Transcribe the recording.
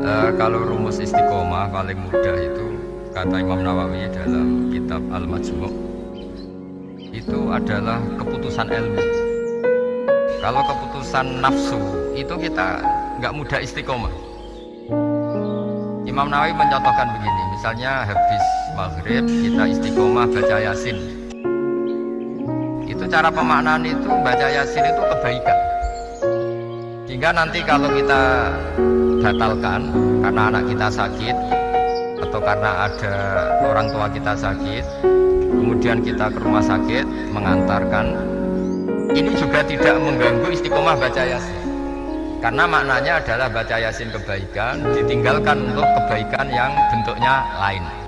Uh, kalau rumus istiqomah paling mudah itu kata Imam Nawawi dalam kitab Al-Majmu' itu adalah keputusan ilmu. Kalau keputusan nafsu itu kita nggak mudah istiqomah. Imam Nawawi mencontohkan begini, misalnya habis maghrib kita istiqomah baca yasin. Itu cara pemaknaan itu baca yasin itu kebaikan. Sehingga nanti kalau kita batalkan karena anak kita sakit atau karena ada orang tua kita sakit kemudian kita ke rumah sakit mengantarkan. Ini juga tidak mengganggu istiqomah baca yasin karena maknanya adalah baca yasin kebaikan ditinggalkan untuk kebaikan yang bentuknya lain